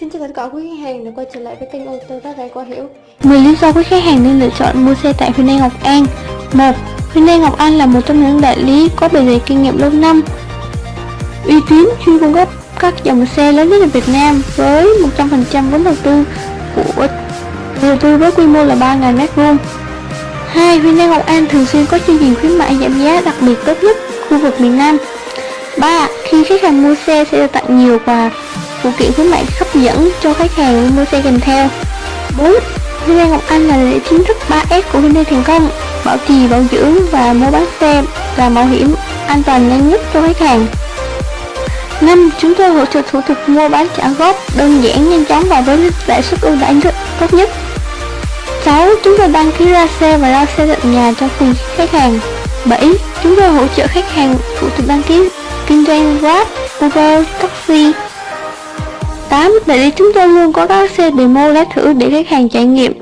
Xin chào tất cả quý khách hàng, đã quay trở lại với kênh ô tô Tát Đại Qua Hiểu 10 lý do quý khách hàng nên lựa chọn mua xe tại Hyundai Ngọc An 1. Hyundai Ngọc An là một trong những đại lý có bề dày kinh nghiệm lâu năm, uy tín, chuyên cung cấp các dòng xe lớn nhất ở Việt Nam với 100% vốn đầu tư của, đầu tư với quy mô là 3.000 m2 2. Hyundai Ngọc An thường xuyên có chương trình khuyến mại giảm giá đặc biệt tốt nhất khu vực miền Nam 3. Khi khách hàng mua xe sẽ được tặng nhiều quà phụ kiện khuyến mại hấp dẫn cho khách hàng mua xe kèm theo 4. Hyundai Ngọc Anh là lễ chính thức 3S của Hyundai Thành Công bảo trì, bảo dưỡng và mua bán xe và bảo hiểm an toàn nhanh nhất cho khách hàng 5. Chúng tôi hỗ trợ thủ tục mua bán trả góp đơn giản, nhanh chóng và với lãi suất ưu đãi tốt nhất 6. Chúng tôi đăng ký ra xe và lao xe tận nhà cho cùng khách hàng 7. Chúng tôi hỗ trợ khách hàng thủ tục đăng ký kinh doanh Grab, Uber, taxi 8. Đại lý chúng tôi luôn có các xe demo lái thử để khách hàng trải nghiệm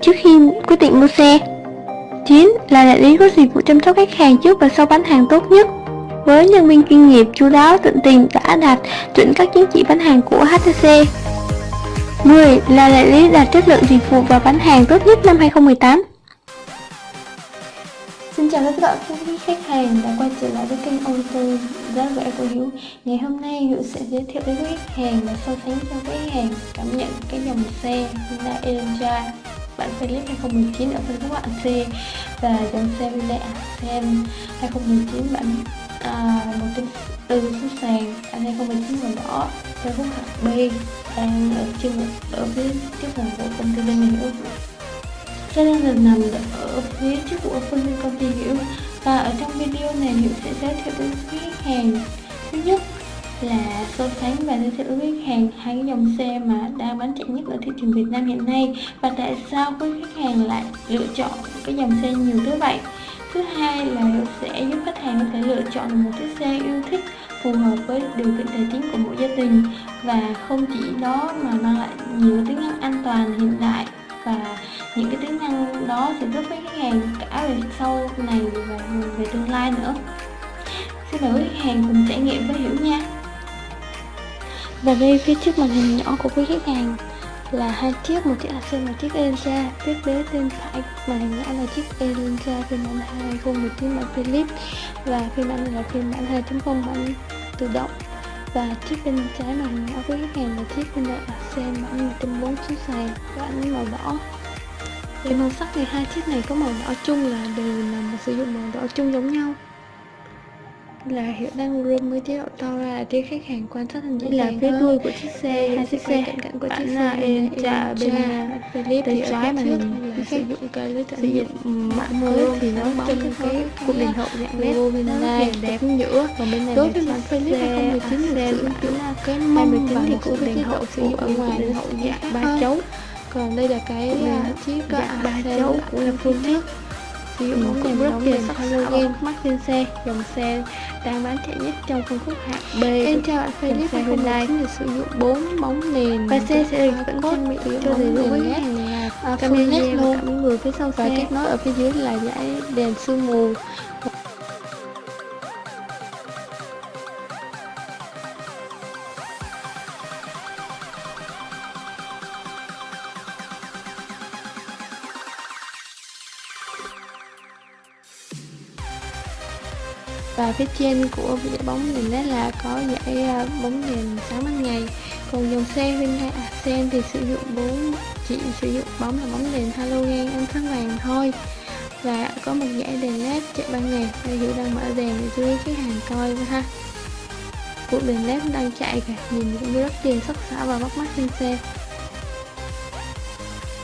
trước khi quyết định mua xe 9. Là đại lý có dịch vụ chăm sóc khách hàng trước và sau bán hàng tốt nhất với nhân viên chuyên nghiệp, chú đáo, tận tình, đã đạt chuẩn các chứng chỉ bán hàng của HTC 10. Là đại lý đạt chất lượng dịch vụ và bán hàng tốt nhất năm 2018 Xin chào tất cả các quý khách hàng đã quay trở lại với kênh ô tô giá rẻ của Hiếu. Ngày hôm nay Hiếu sẽ giới thiệu với quý khách hàng và so sánh cho quý khách hàng cảm nhận cái dòng xe Hyundai Elantra bản Philips 2019 ở phân khúc hạng C và dòng xe Hyundai Accent 2019 bản à, một trên từ số sàn anh 2019 màu đỏ. Phân khúc hạng B đang ở trên ở phía trước hàng của công ty bên Hiếu Xe đang được nằm ở phía trước của phân viên công ty Hiểu. Và ở trong video này Hiểu sẽ giới thiệu với khách hàng. Thứ nhất là so sánh và giới thiệu với khách hàng hai cái dòng xe mà đang bán chạy nhất ở thị trường Việt Nam hiện nay. Và tại sao quý khách hàng lại lựa chọn cái dòng xe nhiều tới vậy? Thứ hai là Hiểu sẽ giúp khách hàng có thể lựa chọn một chiếc xe yêu thích, phù hợp với điều kiện tài chính của mỗi gia đình. Và không chỉ đó mà mang lại nhiều tính năng an toàn hiện đại và những cái tính năng đó sẽ giúp với khách hàng cả về sau này và về tương lai nữa. Xin mời quý khách hàng cùng trải nghiệm với hiểu nha. Và đây, phía trước màn hình nhỏ của quý khách hàng là hai chiếc, một chiếc Accent một chiếc Elantra phía bên bên phải màn hình nhỏ là chiếc Elantra phiên bản 2019 bản Philips. Và phiên bản này là phiên bản 2.0 bản tự động và chiếc bên trái màn hình nhỏ với khách hàng là chiếc Hyundai Accent bản 1.4 số sàn bản màu đỏ. Về màu sắc thì hai chiếc này có màu đỏ chung là đều là sử dụng màu đỏ chung giống nhau là hiệu đang room với chế độ to ra để khách hàng quan sát hình dễ là phía đuôi của chiếc xe hai chiếc xe cạnh cạnh của chiếc xe Elantra bên Philip thì trái mà mình sử dụng cái lưới sử dụng mã mới thì nó bóng cái cụm đèn hậu dạng led bên này đẹp giữa. Còn bên này đối với bản Philip 2019 xe sử dụng là cái mâm và một cụm đèn hậu sử dụng ở ngoài đèn hậu dạng ba chấu. Còn đây là cái chiếc dạng ba chấu của là full trước sử dụng bóng đèn rất tiền halogen mắt trên xe dòng xe đang bán chạy nhất trong phân khúc hạng B. Em chào bạn Philip xe Hyundai. là sử dụng 4 bóng nền. Và xe sẽ được vẫn trang bị cho đầy đủ với hàng camera luôn. cảm người phía sau xe. và kết nối ở phía dưới là dải đèn sương mù và phía trên của giải bóng đèn đấy là có giải ờ, bóng đèn sáng ban ngày. Còn dòng xe Hyundai sen à, thì sử dụng bốn chỉ sử dụng bóng là bóng đèn halogen ánh sáng vàng thôi. Và có một giải đèn led chạy ban ngày. Đây Hiểu đang mở đèn để cho khách hàng coi ha. Của đèn led đang chạy kìa, nhìn cũng rất tiền sắc sảo và bắt mắt trên xe.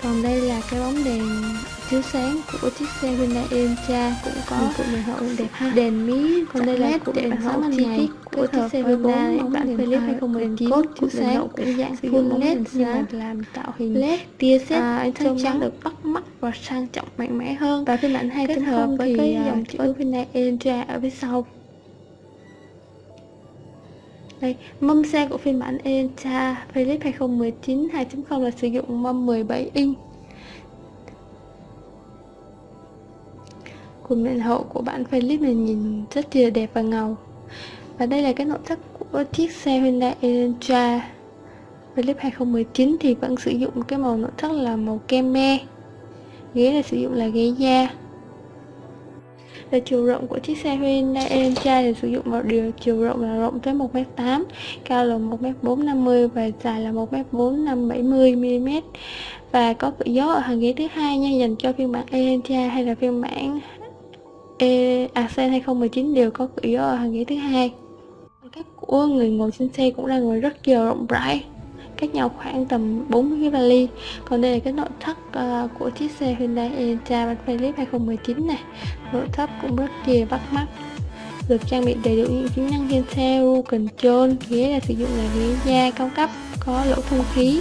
Còn đây là cái bóng đèn chiếu sáng của chiếc xe Hyundai Elantra cũng có một đèn hậu đẹp ha. đèn mí còn đây là cụm đèn hậu chi tiết của chiếc xe Hyundai. bản Philips 2019 chiếu sáng cũng dạng full led nhưng làm tạo hình led tia sét à, ánh sáng trắng được bắt mắt và sang trọng mạnh mẽ hơn. Và phiên bản 2 kết hợp với cái à, dòng chữ Hyundai Elantra ở phía sau. Đây, mâm xe của phiên bản Elantra Philips 2019 2.0 là sử dụng mâm 17 inch Cùng miệng hậu của bạn philip này nhìn rất là đẹp và ngầu. Và đây là cái nội thất của chiếc xe Hyundai Elantra. Philip 2019 thì vẫn sử dụng cái màu nội thất là màu kem me. Ghế là sử dụng là ghế da. Về chiều rộng của chiếc xe Hyundai Elantra thì sử dụng một điều chiều rộng là rộng tới 1m8 cao là 1m450 và dài là 1m4570mm và có cửa gió ở hàng ghế thứ hai nha, dành cho phiên bản Elantra hay là phiên bản e Accent 2019 đều có cửa ở hàng ghế thứ hai. Cách của người ngồi trên xe cũng là người rất nhiều rộng rãi. Cách nhau khoảng tầm 40 cái vali. Còn đây là cái nội thất uh, của chiếc xe Hyundai Elantra bản 2019 này nội thất cũng rất kìa bắt mắt. Được trang bị đầy đủ những tính năng trên xe cruise control ghế là sử dụng là ghế da cao cấp có lỗ thông khí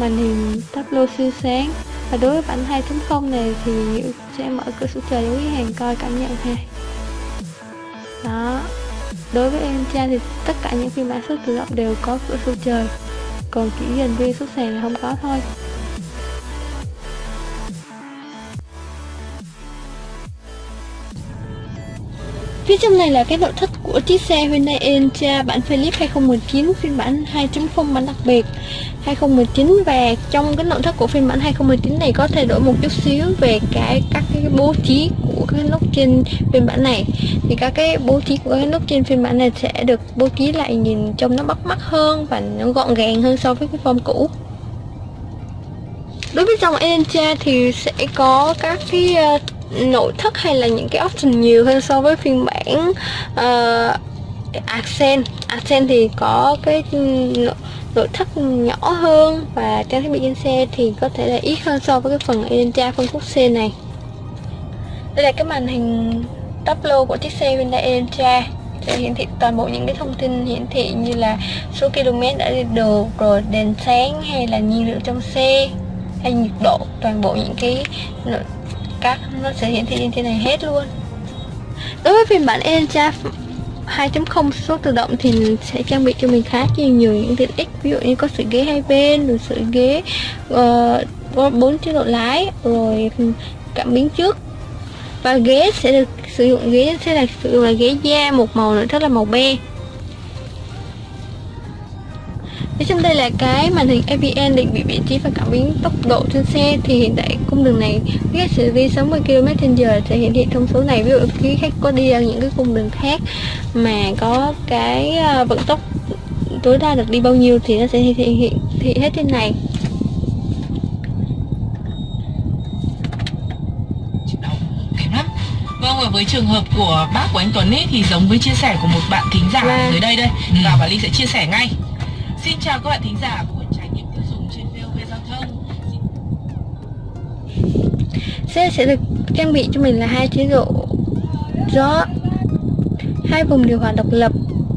màn hình tablo siêu sáng và đối với bản 2.0 này thì sẽ mở cửa sổ trời với hàng coi cảm nhận ha đó. Đối với em cha thì tất cả những phiên bản số tự động đều có cửa sổ trời. Còn chỉ dành riêng xuất sàn là không có thôi. Phía trong này là cái nội thất của chiếc xe Hyundai Elantra bản Philip 2019 phiên bản 2.0 bản đặc biệt. 2019 và trong cái nội thất của phiên bản 2019 này có thay đổi một chút xíu về cái các cái bố trí của các nút trên phiên bản này. Thì các cái bố trí của các nút trên phiên bản này sẽ được bố trí lại nhìn trông nó bắt mắt hơn và nó gọn gàng hơn so với cái form cũ. Đối với dòng Elantra thì sẽ có các cái uh, nội thất hay là những cái option nhiều hơn so với phiên bản uh, Accent. Accent thì có cái nội thất nhỏ hơn và trang thiết bị trên xe thì có thể là ít hơn so với cái phần Elantra phân khúc C này. Đây là cái màn hình top lô của chiếc xe Hyundai Elantra. Sẽ hiển thị toàn bộ những cái thông tin hiển thị như là số km đã đi được rồi đèn sáng hay là nhiên liệu trong xe hay nhiệt độ toàn bộ những cái các nó sẽ hiển thị trên trên này hết luôn. Đối với phiên bản Elantra 2.0 số tự động thì sẽ trang bị cho mình khá nhiều nhiều những tiện ích. Ví dụ như có sưởi ghế hai bên rồi sưởi ghế uh, bốn chế độ lái rồi cảm biến trước. Và ghế sẽ được sử dụng ghế sẽ là sử dụng là ghế da một màu nữa rất là màu be Phía trong đây là cái màn hình AVN định vị vị trí và cảm biến tốc độ trên xe thì hiện tại cung đường này khách sẽ đi 60 km/h sẽ hiển thị thông số này. Ví dụ khi khách có đi ở những cái cung đường khác mà có cái ờ, vận tốc tối đa được đi bao nhiêu thì nó sẽ hiển thị, thị hết trên này. Vâng và với trường hợp của bác của anh Tuấn ấy thì giống với chia sẻ của một bạn thính giả dưới đây đây. Ừ. và Ly sẽ chia sẻ ngay Xin chào các bạn thính giả của trải nghiệm tiêu dùng trên VOV Giao thông. Xe sẽ được trang bị cho mình là hai chế độ gió hai vùng điều hòa độc lập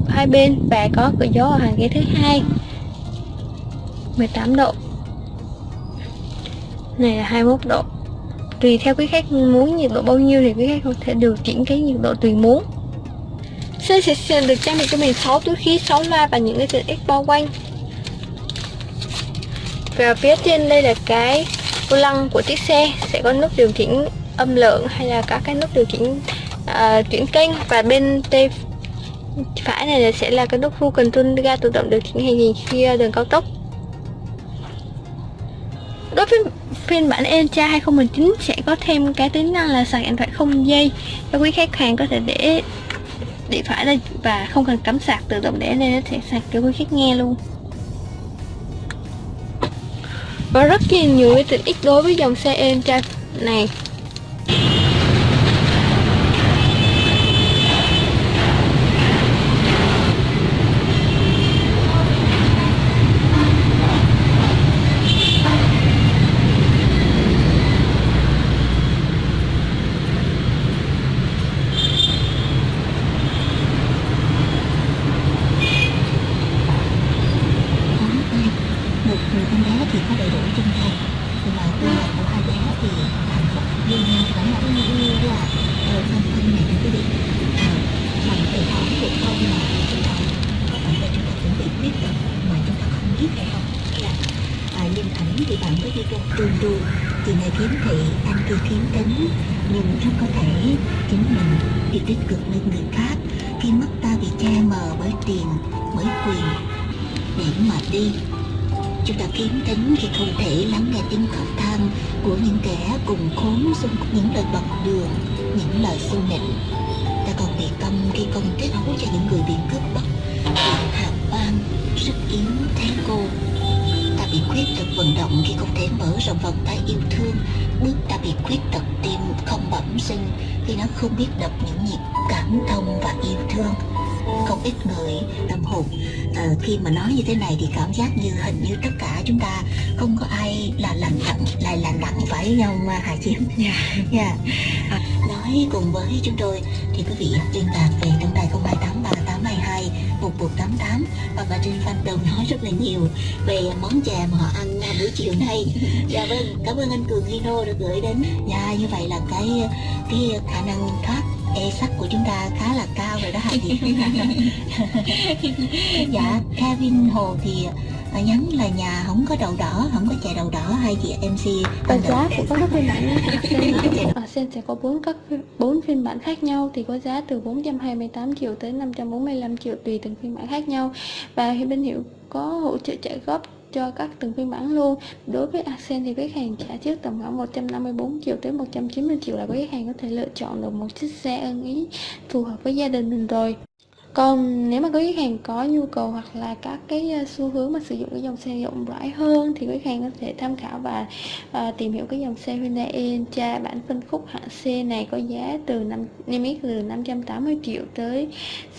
hai bên và có cửa gió ở hàng ghế thứ hai 18 độ. Này là 21 độ. Tùy theo quý khách muốn nhiệt độ bao nhiêu thì quý khách có thể điều chỉnh cái nhiệt độ tùy muốn. Xe sẽ được trang bị cho mình 6 túi khí, 6 loa và những cái tiện ích bao quanh. Và phía trên đây là cái vô lăng của chiếc xe. Sẽ có nút điều chỉnh âm lượng hay là các cái nút điều chỉnh uh, chuyển kênh. Và bên tay phải này sẽ là cái nút full control ga tự động điều chỉnh hành trình khi à, đường cao tốc. Đối với phiên bản Elantra 2019 sẽ có thêm cái tính năng là sạc điện thoại không dây. Cho quý khách hàng có thể để điện thoại đây và không cần cắm sạc tự động để nên nó sẽ sạc cho quý khách nghe luôn và rất nhiều cái tiện ích đối với dòng xe Elantra này. Tương đương. Chị này kiếm thị anh kia kiếm tính nhưng rất có thể chính mình đi tích cực lên người khác. Khi mắt ta bị che mờ bởi tiền, bởi quyền, để mà đi. Chúng ta kiếm tính khi không thể lắng nghe tiếng khóc than của những kẻ cùng khốn xung những lời bật đường, những lời xu nịnh ta còn bị câm khi không tiết hối cho những người bị cướp bắt hàm oan sức yếu thế cô khuyết tật vận động khi không thể mở rộng vòng tay yêu thương bước ta bị khuyết tật tim không bẩm sinh khi nó không biết đập những nhịp cảm thông và yêu thương không ít người tâm hồn à, khi mà nói như thế này thì cảm giác như hình như tất cả chúng ta không có ai là lành lặng lại là lặng phải không Hà Chiếm? Dạ. Yeah. yeah. À, nói cùng với chúng tôi thì quý vị liên lạc về tổng đài 02838822 1188 và bà trên fan đồng nói rất là nhiều về món chè mà họ ăn buổi chiều nay. Dạ vâng, cảm ơn anh Cường hino đã gửi đến. Dạ như vậy là cái cái khả năng thoát e sắc của chúng ta khá là cao rồi đó hả chị dạ Kevin Hồ thì à, nhắn là nhà không có đậu đỏ không có chè đậu đỏ hay chị MC và giá của các phiên bản ở sen sẽ có bốn các bốn phiên bản khác nhau thì có giá từ 428 triệu tới 545 triệu tùy từng phiên bản khác nhau. Và bên hiệu có hỗ trợ trả góp cho các từng phiên bản luôn. Đối với Accent thì khách hàng trả trước tầm khoảng 154 triệu tới 190 triệu là khách hàng có thể lựa chọn được một chiếc xe ưng ý phù hợp với gia đình mình rồi còn nếu mà quý khách hàng có nhu cầu hoặc là các cái ờ, xu hướng mà sử dụng cái dòng xe rộng rãi hơn thì quý khách hàng có thể tham khảo và uh, tìm hiểu cái dòng xe Hyundai Elantra bản phân khúc hạng C này có giá từ năm niêm yết từ 580 triệu tới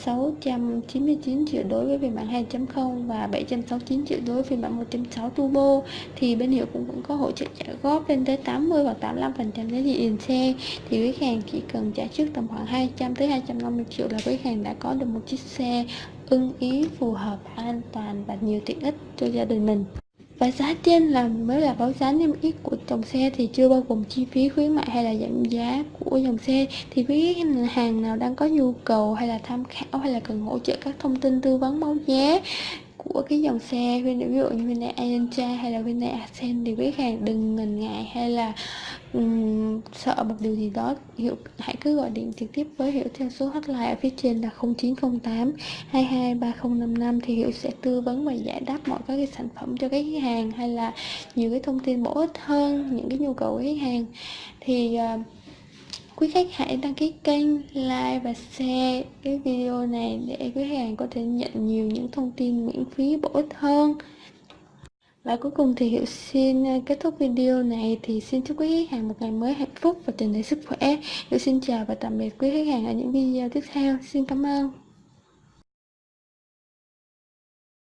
699 triệu đối với phiên bản 2.0 và 769 triệu đối với phiên bản 1.6 turbo. Thì bên hiệu cũng cũng có hỗ trợ trả góp lên tới 80 và 85 phần trăm giá trị tiền xe. Thì quý khách hàng chỉ cần trả trước tầm khoảng 200 tới 250 triệu là quý khách hàng đã có được một chiếc xe ưng ý phù hợp an toàn và nhiều tiện ích cho gia đình mình. Và giá trên là, mới là báo giá niêm yết của dòng xe thì chưa bao gồm chi phí khuyến mại hay là giảm giá của dòng xe. Thì quý khách hàng nào đang có nhu cầu hay là tham khảo hay là cần hỗ trợ các thông tin tư vấn báo giá của cái dòng xe ví dụ như Hyundai Elantra hay là Hyundai Accent thì quý hàng đừng ngần ngại hay là um, sợ một điều gì đó hiệu hãy cứ gọi điện trực tiếp với hiệu theo số hotline ở phía trên là 0908 223055 thì hiệu sẽ tư vấn và giải đáp mọi các cái sản phẩm cho cái khách hàng hay là nhiều cái thông tin bổ ích hơn những cái nhu cầu của khách hàng. Thì uh, quý khách hãy đăng ký kênh, like và share cái video này để quý khách hàng có thể nhận nhiều những thông tin miễn phí bổ ích hơn và cuối cùng thì Hiệu xin à, kết thúc video này thì xin chúc quý khách hàng một ngày mới hạnh phúc và tràn đầy sức khỏe. Hiệu xin chào và tạm biệt quý khách hàng ở những video tiếp theo. Xin cảm ơn.